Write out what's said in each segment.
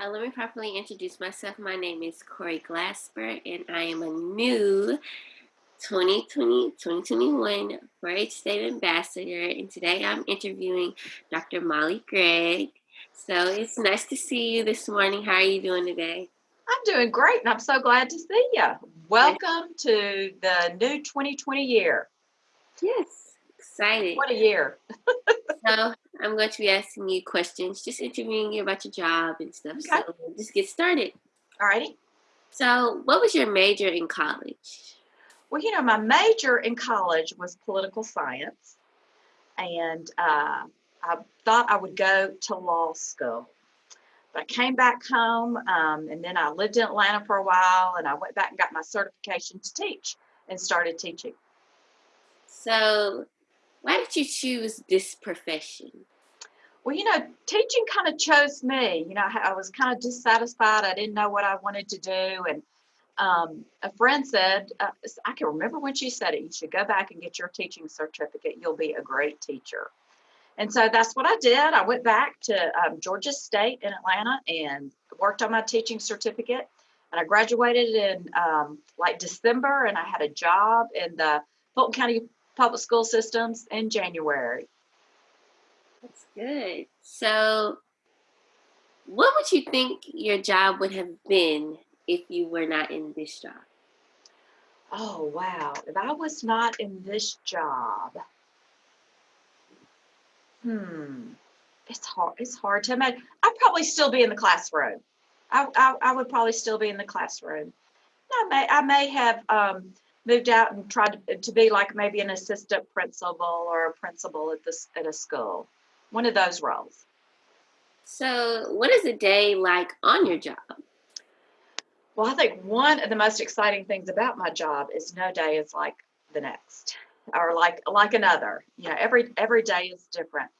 uh, let me properly introduce myself. My name is Corey Glasper, and I am a new 2020 2021 4-H State Ambassador. And today I'm interviewing Dr. Molly Gregg. So it's nice to see you this morning. How are you doing today? I'm doing great, and I'm so glad to see you. Welcome to the new 2020 year. Yes, excited. What a year. so I'm going to be asking you questions, just interviewing you about your job and stuff. Okay. So we'll just get started. All righty. So, what was your major in college? Well, you know, my major in college was political science, and uh, I thought I would go to law school. But I came back home, um, and then I lived in Atlanta for a while, and I went back and got my certification to teach and started teaching. So, why did you choose this profession? Well, you know, teaching kind of chose me. You know, I, was kind of dissatisfied. I didn't know what I wanted to do, and um, a friend said, uh, I can remember when she said it, you should go back and get your teaching certificate. You'll be a great teacher. And so that's what I did. I went back to um, Georgia State in Atlanta and worked on my teaching certificate. And I graduated in um, like December, and I had a job in the Fulton County Public School Systems in January. That's good. So, what would you think your job would have been if you were not in this job? Oh, wow. If I was not in this job, hmm, it's hard. It's hard to imagine. I'd probably still be in the classroom. I, I, I would probably still be in the classroom. I may, I may have um, moved out and tried to, to be like maybe an assistant principal or a principal at this at a school. One of those roles. So, what is a day like on your job? Well, I think one of the most exciting things about my job is no day is like the next or like like another. You know, every every day is different.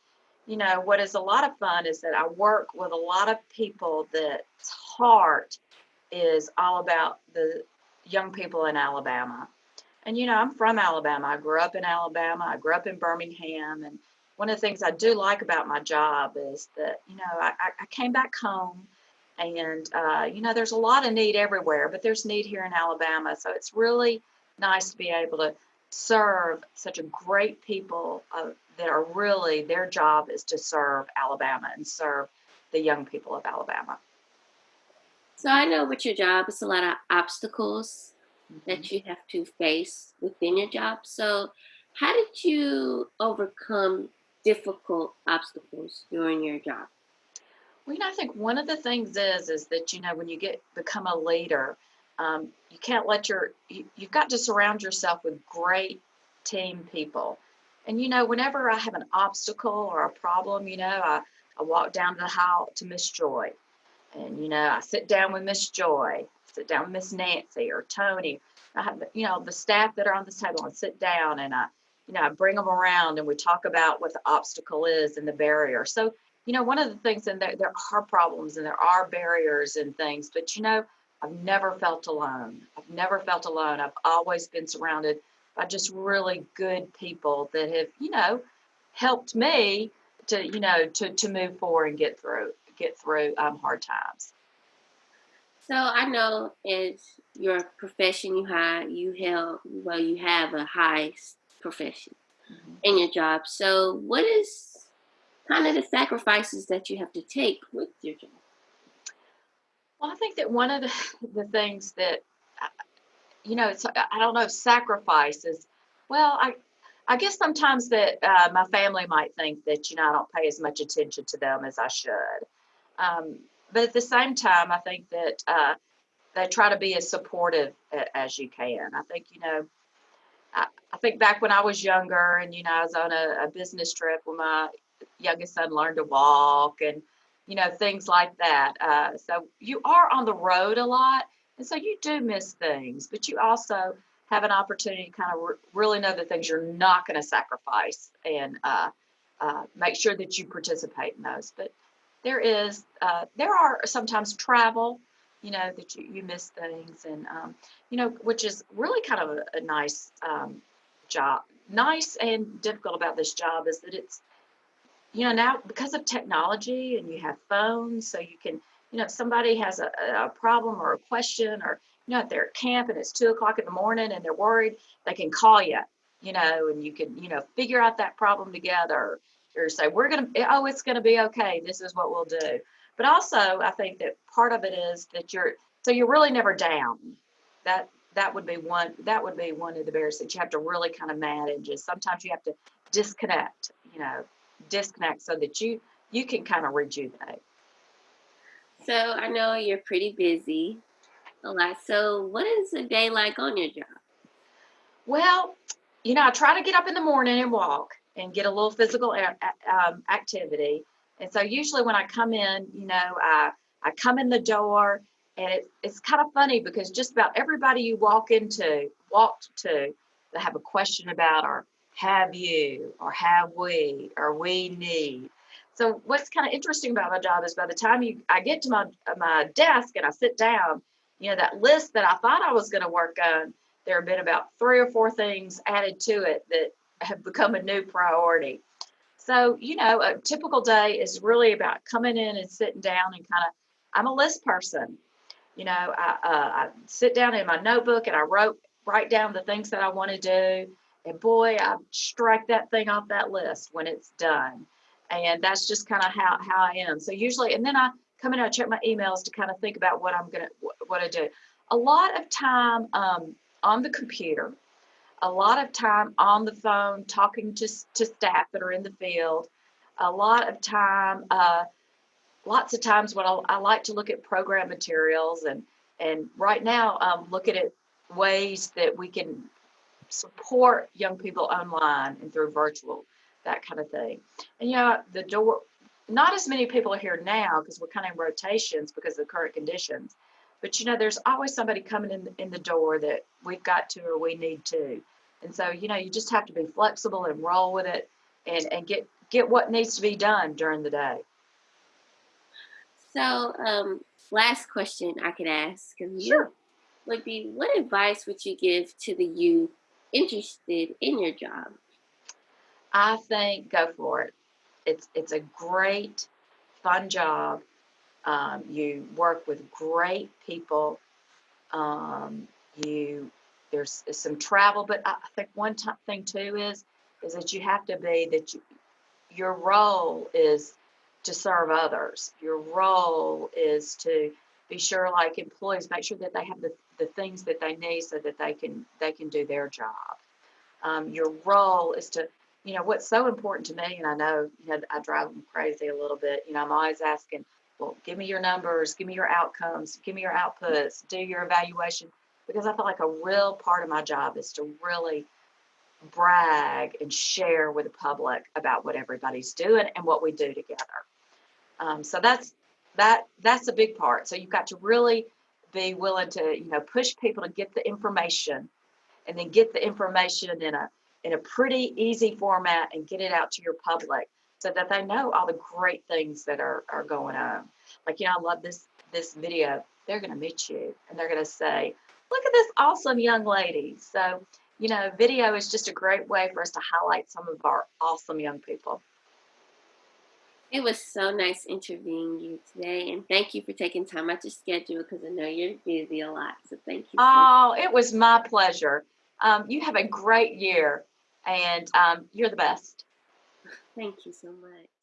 You know, what is a lot of fun is that I work with a lot of people that heart is all about the young people in Alabama. And you know, I'm from Alabama. I grew up in Alabama. I grew up in Birmingham and one of the things I do like about my job is that, you know, I, I came back home and, uh, you know, there's a lot of need everywhere, but there's need here in Alabama. So it's really nice to be able to serve such a great people uh, that are really, their job is to serve Alabama and serve the young people of Alabama. So I know with your job, it's a lot of obstacles mm-hmm. that you have to face within your job. So how did you overcome difficult obstacles during your job? Well, you know, I think one of the things is is that you know when you get become a leader, um, you can't let your you, you've got to surround yourself with great team people. And you know, whenever I have an obstacle or a problem, you know, I, I walk down to the hall to Miss Joy, and you know, I sit down with Miss Joy, sit down Miss Nancy or Tony. I have you know the staff that are on this table and sit down and I you know I bring them around and we talk about what the obstacle is and the barrier. So you know, one of the things, and there, there are problems and there are barriers and things, but you know, I've never felt alone. I've never felt alone. I've always been surrounded by just really good people that have, you know, helped me to, you know, to, to move forward and get through, get through um, hard times. So I know as your profession you have, you held, well, you have a high profession mm-hmm. in your job. So what is kind of the sacrifices that you have to take with your job? Well, I think that one of the, the things that, you know, it's, I don't know if sacrifice is, well, I, I guess sometimes that uh, my family might think that, you know, I don't pay as much attention to them as I should. Um, but at the same time, I think that uh, they try to be as supportive as you can. I think, you know, I, I think back when I was younger and, you know, I was on a, a business trip when my youngest son learned to walk and you know things like that uh, so you are on the road a lot and so you do miss things but you also have an opportunity to kind of re- really know the things you're not going to sacrifice and uh, uh, make sure that you participate in those but there is uh, there are sometimes travel you know that you, you miss things and um, you know which is really kind of a, a nice um, job. Nice and difficult about this job is that it's you know now because of technology and you have phones so you can you know, if somebody has a, a problem or a question or, you know, if they're at camp and it's two o'clock in the morning and they're worried, they can call you, you know, and you can, you know, figure out that problem together or say, we're going to, eh, oh, it's going to be okay. This is what we'll do. But also, I think that part of it is that you're, so you're really never down. That, that would be one, that would be one of the barriers that you have to really kind of manage is sometimes you have to disconnect, you know, disconnect so that you, you can kind of rejuvenate. So I know you're pretty busy a lot. So what is a day like on your job? Well, you know, I try to get up in the morning and walk and get a little physical um, activity. And so usually when I come in, you know, I, I come in the door and it, it's kind of funny because just about everybody you walk into, walked to, they have a question about or have you or have we or we need. So what's kind of interesting about my job is by the time you I get to my my desk and I sit down, you know, that list that I thought I was going to work on, there have been about three or four things added to it that have become a new priority. So, you know, a typical day is really about coming in and sitting down and kind of, I'm a list person. You know, I, uh, I sit down in my notebook and I wrote, write down the things that I want to do. And boy, I strike that thing off that list when it's done. And that's just kind of how, how I am. So usually, and then I come in and I check my emails to kind of think about what I'm going to, what I do. A lot of time um, on the computer, a lot of time on the phone talking to, to staff that are in the field, a lot of time, uh, lots of times when I, I, like to look at program materials and, and right now um, looking at ways that we can support young people online and through virtual, that kind of thing. And you know, the door, not as many people are here now because we're kind of in rotations because of the current conditions. But you know, there's always somebody coming in in the door that we've got to or we need to. And so, you know, you just have to be flexible and roll with it and, and get get what needs to be done during the day. So, um, last question I could ask Sure. would be what advice would you give to the youth interested in your job? I think go for it. It's it's a great, fun job. Um, you work with great people. Um, you there's some travel, but I think one thing too is is that you have to be that you, your role is to serve others. Your role is to be sure, like employees, make sure that they have the, the things that they need so that they can they can do their job. Um, your role is to you know what's so important to me, and I know you know I drive them crazy a little bit. You know, I'm always asking, well, give me your numbers, give me your outcomes, give me your outputs, do your evaluation because I feel like a real part of my job is to really brag and share with the public about what everybody's doing and what we do together. Um, so that's that that's a big part. So you've got to really be willing to you know push people to get the information and then get the information in a in a pretty easy format and get it out to your public so that they know all the great things that are, are going on. Like, you know, I love this this video. They're gonna meet you and they're gonna say, look at this awesome young lady. So, you know, video is just a great way for us to highlight some of our awesome young people. It was so nice interviewing you today, and thank you for taking time out your schedule because I know you're busy a lot. So thank you. So Oh, it was my pleasure. Um, you have a great year and um, you're the best. Thank you so much.